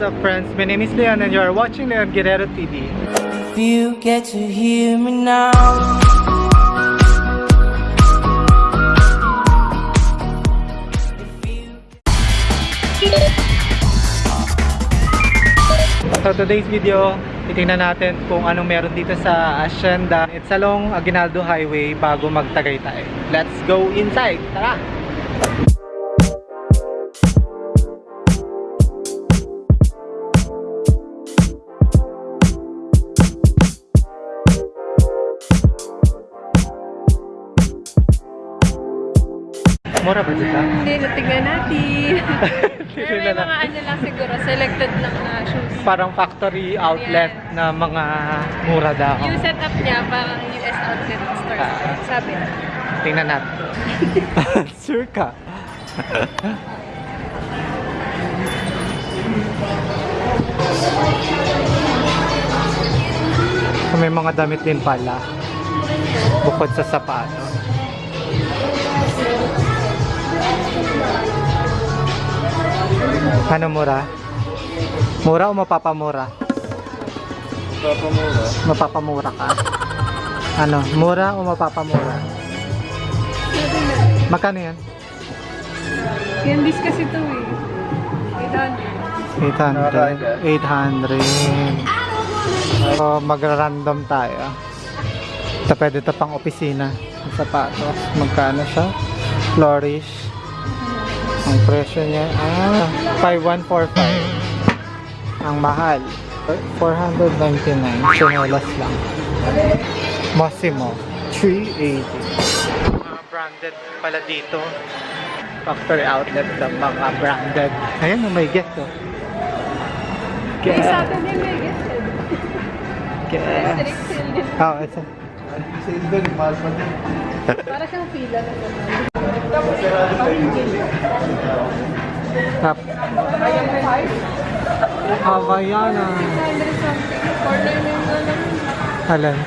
What's up friends? My name is Leon and you are watching Leon Guerrero TV. If you get to hear me now. So today's video, titingnan natin kung anong meron dito sa Hacienda. It's along Aguinaldo Highway bago magtagaytay. Let's go inside! Tara! Mura ba dito? Hindi, natignan natin. Pero may mga ano lang siguro, selected lang na shoes. Parang factory outlet na mga mura daw. Yung setup niya, parang US outlet store. Ah. Sabi. Tingnan natin. sure ka? May mga damit din pala. Bukod sa sapato. Ano mura? Mura o mapapamura? Papamura. Mapapamura ka? Ano? Mura o mapapamura? Magkano yan? Candies kasi ito eh. 800. 800. 800. So, magra-random tayo. Ito pwede ito pang opisina. Sapatos. Magkano siya? Flourish. Ang presyo niya, ah, 5145. Ang mahal, 499. Chinelas lang. Massimo, 380. Mga branded pala dito. Factory outlet ng mga branded. Ayan, may get to. May Get. Saturday may. Direct sale din. Oh, ito. Para siyang pila na naman. Tap. Havaiana. 600 something. Corner na yung. Alan.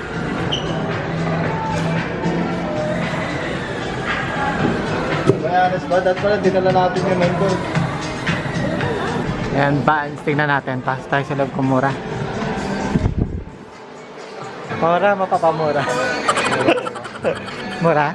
Mayanas ba? Dahil pala, dinala natin yung nandun. Ayan, Vans. Tingnan natin. Pasok tayo sa loob kung mura. Mura, mapapamura. mura?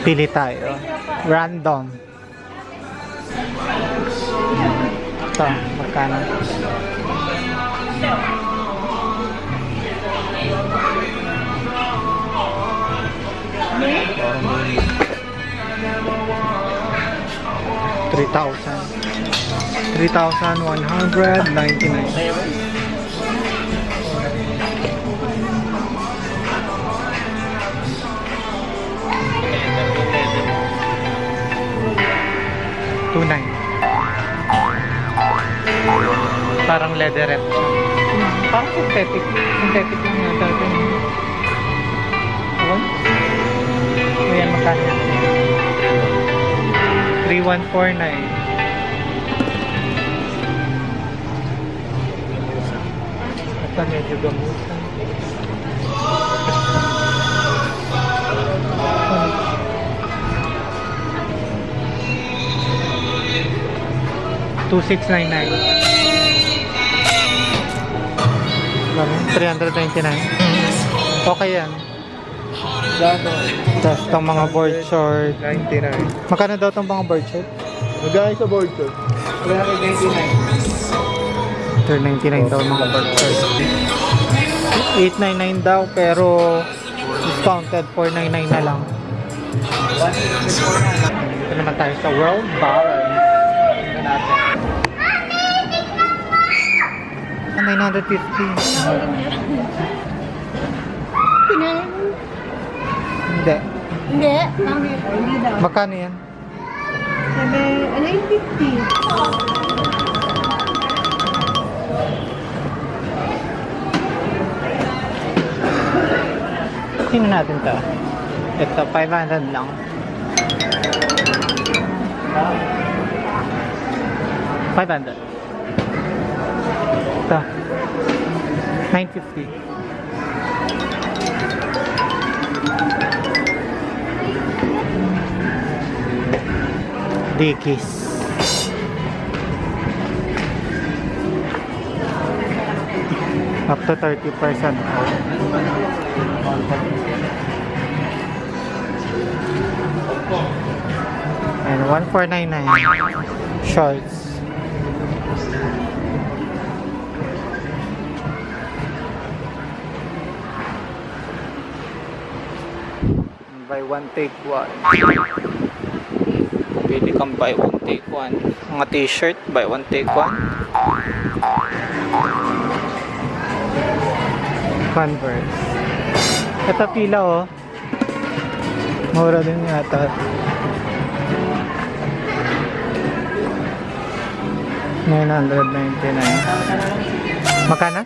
Pili tayo. Random. Ito, magkano? Three thousand. Three thousand one hundred ninety-nine. Two nine. Parang leatherette siya. Parang synthetic. Synthetic lang yata? Ayan, magkano yan? 3149. Ito medyo gamutan. Two six nine nine. 399. Okay yan. Tapos itong mga board short. 99. Magkano daw itong mga board short? Magkano sa board ko? 399. 399 daw mga board short. 899 daw pero discounted 499 na lang. Ito naman tayo sa World Balance. Tingnan natin. Ah, 950. Hindi. Hindi. Pangit. Hindi daw. Magkano yan? Sabi, ano yung 50? Tingnan natin to. Ito, 500 lang. Five hundred. Ito. 950. Dickies. Up to 30% off. And 1499 shorts. Buy one take one. Pwede kang buy one take one. Mga t-shirt, buy one take one. Converse. Ito pila oh. Mura din yata. Nine hundred ninety-nine. Magkano?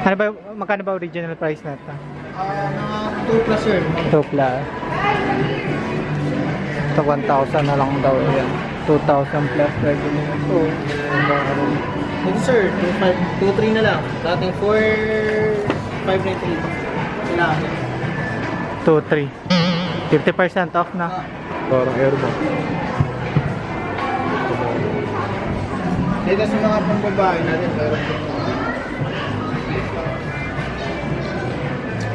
Ano ba, magkano ba original price na ito? Ah, mga 2 plus sir. Tupla. Ito 1,000 na lang daw yan. 2,000 plus regular. So, Ito sir, 2-3 na lang. Dating 4, 598. Kailangan. 2, 3. 50% off na. Parang airbox. Dito sa mga pambabae natin.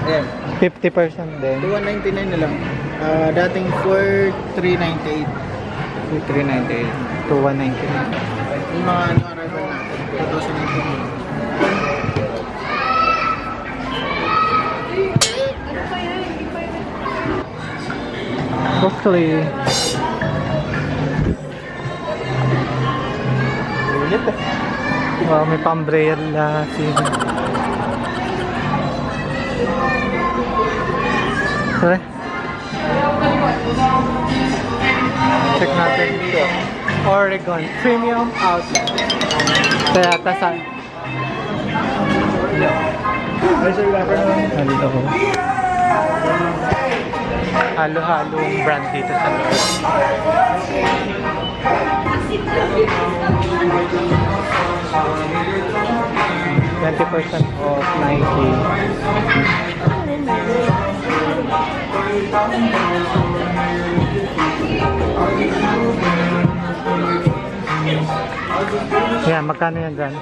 Ayan, 50% din. 2,199 na lang. Ah, dating 4,398. 398. 2,199. Yung mga ano arrival natin, 2019. Hopefully, Ulit eh. wow, may pambrella sino. Sorry. Check natin dito. Oregon Premium Outlet. Kaya tasa. Ay sir, wala pa naman. Hello. Halo-halong brand dito sa loob. Twenty percent off Nike. Yan, magkano yan dyan?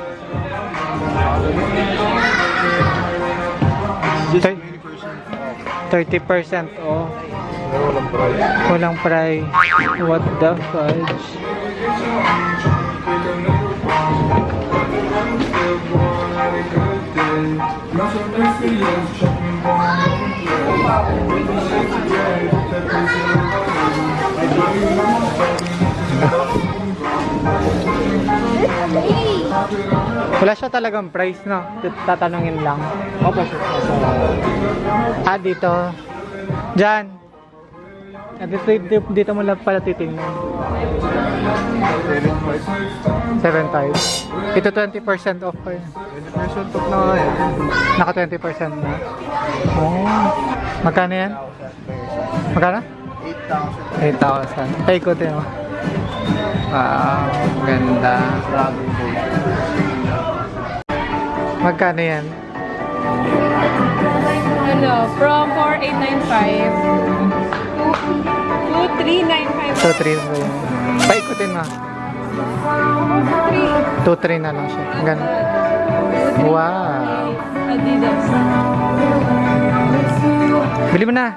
Thir- 30% off. Walang price. Walang price. What the fudge? Wala siya talagang price, no? Tatanungin lang. Opo sir. Ah, dito. Diyan. Ah, dito, dito, dito mo lang pala titingnan. 7.5. Ito 20% off pa yun. 20% off na nga yan. Naka 20% na. Oh. Magkano yan? Magkano? 8,000. 8,000. Paikutin mo. Wow, ganda. Po. Magkano yan? Ano, from 4895 to 2395. So, 3 ba yun? Paikutin mo. 2-3 na lang siya. Ganun. Wow. Adidas. Bili mo na.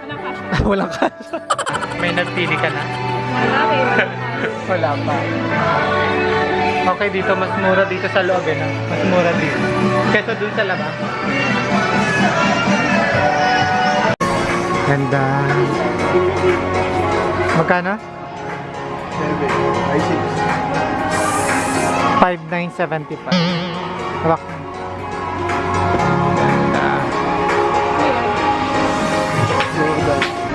Walang cash. Walang cash. May nagpili ka na? Wala pa. Okay, dito mas mura dito sa loob eh, no? Mas mura dito. Kesa dun sa labas. Ganda. Magkano? 7. Ay 6. 5,975. Hawak. Ganda.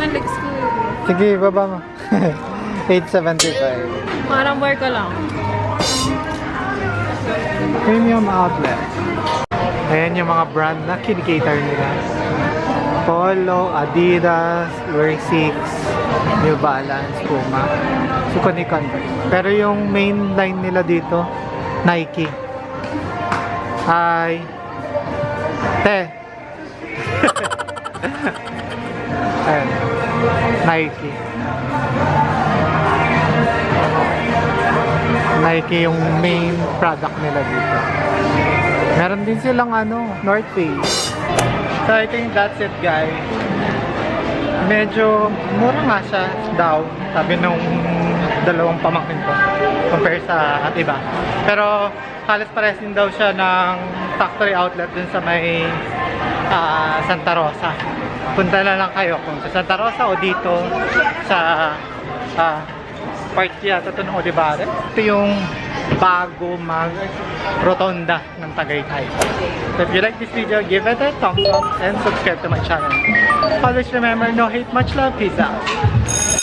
Malik school. Sige, baba mo. 875. Parang work ko lang. Premium outlet. Ayan yung mga brand na kinikater nila. Polo, Adidas, Wear 6, New Balance, Puma. Ni Converse. Pero yung main line nila dito, Nike. Hi. Te. Ayan. Nike. Nike yung main product nila dito. Meron din silang ano, North Face. So I think that's it guys. Medyo mura nga siya daw, sabi nung dalawang pamangkin ko compare sa at iba. Pero halos pares din daw siya ng factory outlet dun sa may ah, Santa Rosa. Punta na lang kayo kung sa Santa Rosa o dito sa ah, part yata ito ng Olivares. Ito yung bago mag rotonda ng Tagaytay. So if you like this video, give it a thumbs up and subscribe to my channel. Always remember, no hate, much love, peace out.